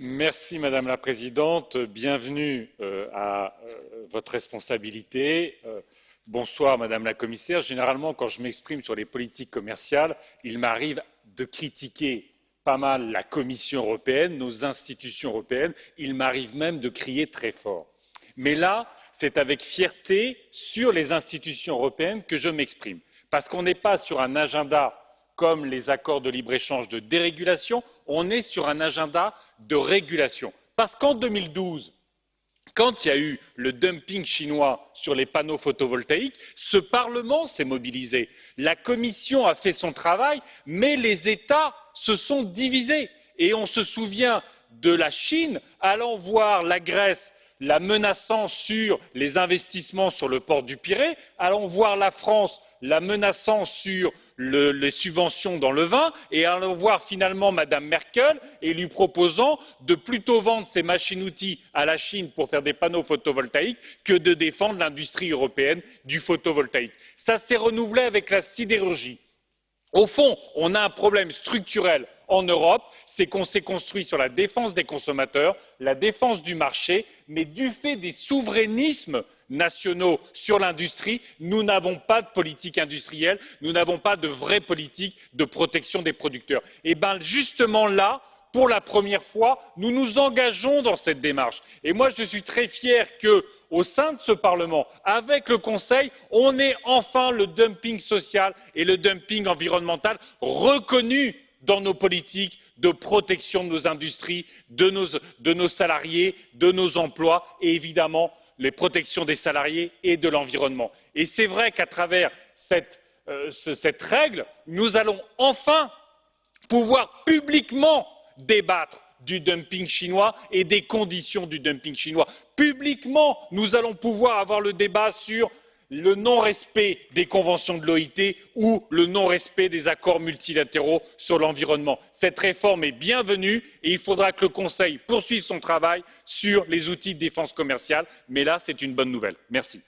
Madame la Présidente, bienvenue euh, à euh, votre responsabilité. Euh, bonsoir Madame la Commissaire. Généralement, quand je m'exprime sur les politiques commerciales, il m'arrive de critiquer pas mal la Commission européenne, nos institutions européennes. Il m'arrive même de crier très fort. Mais là, c'est avec fierté sur les institutions européennes que je m'exprime. Parce qu'on n'est pas sur un agenda comme les accords de libre-échange de dérégulation, on est sur un agenda de régulation. Parce qu'en 2012, quand il y a eu le dumping chinois sur les panneaux photovoltaïques, ce Parlement s'est mobilisé. La Commission a fait son travail, mais les États se sont divisés. Et on se souvient de la Chine allant voir la Grèce la menaçant sur les investissements sur le port du Pirée, allant voir la France la menaçant sur les subventions dans le vin et allant voir finalement Mme Merkel et lui proposant de plutôt vendre ses machines outils à la Chine pour faire des panneaux photovoltaïques que de défendre l'industrie européenne du photovoltaïque. Ça s'est renouvelé avec la sidérurgie. Au fond, on a un problème structurel en Europe, c'est qu'on s'est construit sur la défense des consommateurs, la défense du marché, mais du fait des souverainismes nationaux sur l'industrie, nous n'avons pas de politique industrielle, nous n'avons pas de vraie politique de protection des producteurs. Et bien justement là, pour la première fois, nous nous engageons dans cette démarche. Et moi, je suis très fier que, au sein de ce Parlement, avec le Conseil, on ait enfin le dumping social et le dumping environnemental reconnus dans nos politiques de protection de nos industries, de nos, salariés, de nos emplois et évidemment la protection des salariés et de l'environnement. Et c'est vrai qu'à travers euh, cette règle, nous allons enfin pouvoir publiquement débattre du dumping chinois et des conditions du dumping chinois. Publiquement, nous allons pouvoir avoir le débat sur le non respect des conventions de l'oit ou le non respect des accords multilatéraux sur l'environnement. cette réforme est bienvenue et il faudra que le conseil poursuive son travail sur les outils de défense commerciale mais là c'est une bonne nouvelle. merci.